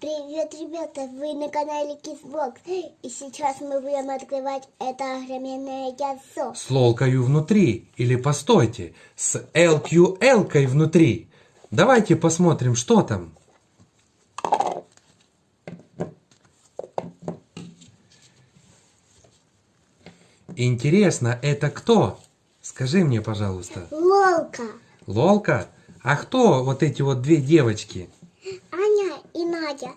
Привет, ребята! Вы на канале Kissbox. И сейчас мы будем открывать это огроменное яйцо. С лолкою внутри. Или постойте, с LQL-кой внутри. Давайте посмотрим, что там. Интересно, это кто? Скажи мне, пожалуйста. Лолка, Лолка? А кто вот эти вот две девочки? Надя.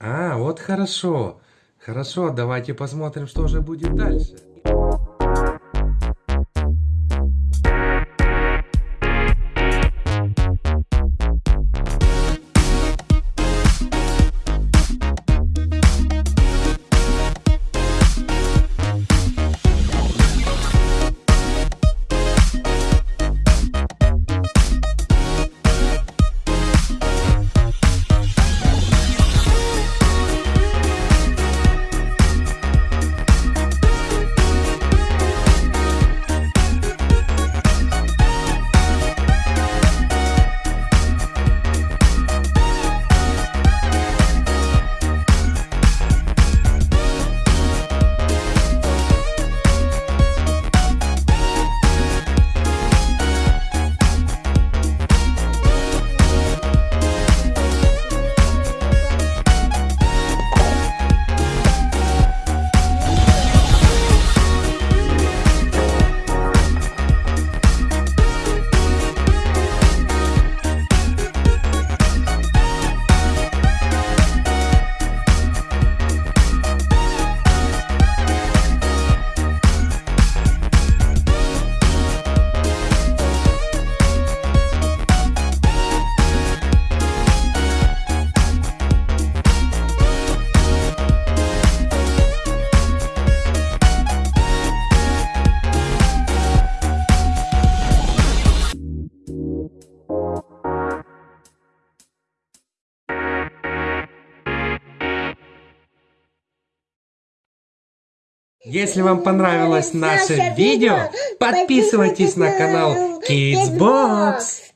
А, вот хорошо. Хорошо, давайте посмотрим, что же будет дальше. Если вам понравилось наше видео, подписывайтесь на канал Kids Box.